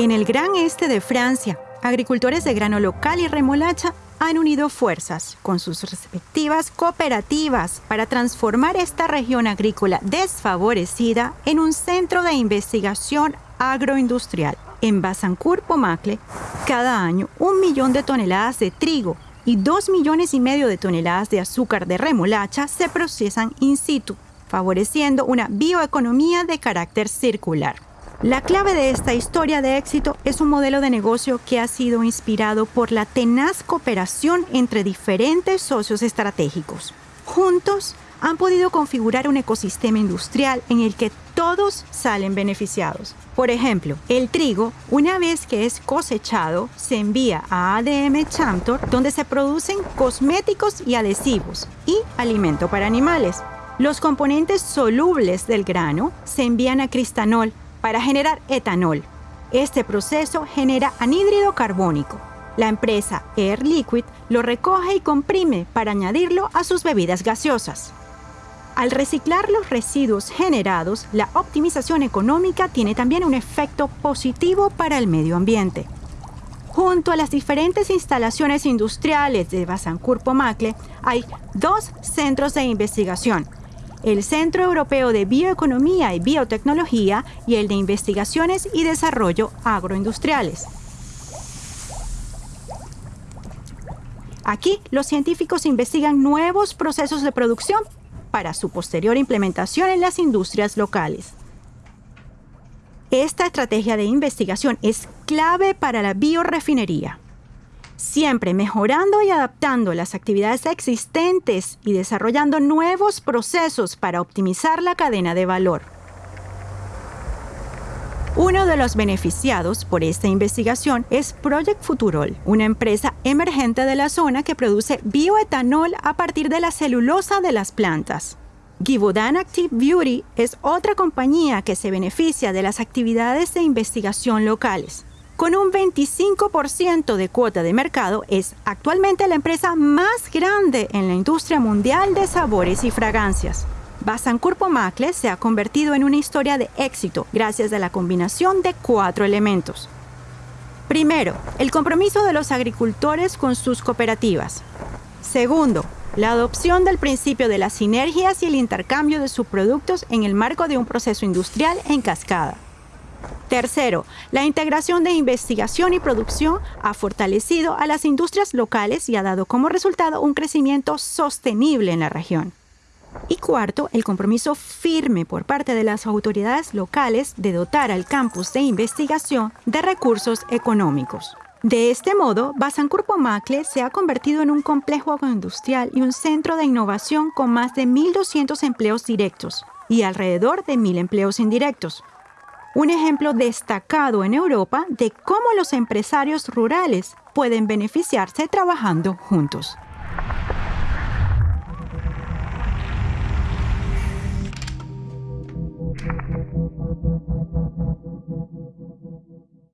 En el gran este de Francia, agricultores de grano local y remolacha han unido fuerzas con sus respectivas cooperativas para transformar esta región agrícola desfavorecida en un centro de investigación agroindustrial. En Bazancourt-Pomacle, cada año un millón de toneladas de trigo y dos millones y medio de toneladas de azúcar de remolacha se procesan in situ, favoreciendo una bioeconomía de carácter circular. La clave de esta historia de éxito es un modelo de negocio que ha sido inspirado por la tenaz cooperación entre diferentes socios estratégicos. Juntos han podido configurar un ecosistema industrial en el que todos salen beneficiados. Por ejemplo, el trigo, una vez que es cosechado, se envía a ADM Chamtor, donde se producen cosméticos y adhesivos y alimento para animales. Los componentes solubles del grano se envían a Cristanol, para generar etanol. Este proceso genera anhídrido carbónico. La empresa Air Liquid lo recoge y comprime para añadirlo a sus bebidas gaseosas. Al reciclar los residuos generados, la optimización económica tiene también un efecto positivo para el medio ambiente. Junto a las diferentes instalaciones industriales de Bazancourt-Pomacle hay dos centros de investigación, el Centro Europeo de Bioeconomía y Biotecnología y el de Investigaciones y Desarrollo Agroindustriales. Aquí los científicos investigan nuevos procesos de producción para su posterior implementación en las industrias locales. Esta estrategia de investigación es clave para la biorefinería siempre mejorando y adaptando las actividades existentes y desarrollando nuevos procesos para optimizar la cadena de valor. Uno de los beneficiados por esta investigación es Project Futurol, una empresa emergente de la zona que produce bioetanol a partir de la celulosa de las plantas. Givaudan Active Beauty es otra compañía que se beneficia de las actividades de investigación locales. Con un 25% de cuota de mercado, es actualmente la empresa más grande en la industria mundial de sabores y fragancias. Basancourt Pomacle se ha convertido en una historia de éxito gracias a la combinación de cuatro elementos. Primero, el compromiso de los agricultores con sus cooperativas. Segundo, la adopción del principio de las sinergias y el intercambio de sus productos en el marco de un proceso industrial en cascada. Tercero, la integración de investigación y producción ha fortalecido a las industrias locales y ha dado como resultado un crecimiento sostenible en la región. Y cuarto, el compromiso firme por parte de las autoridades locales de dotar al campus de investigación de recursos económicos. De este modo, Bazancourt-Pomacle se ha convertido en un complejo agroindustrial y un centro de innovación con más de 1.200 empleos directos y alrededor de 1.000 empleos indirectos, un ejemplo destacado en Europa de cómo los empresarios rurales pueden beneficiarse trabajando juntos.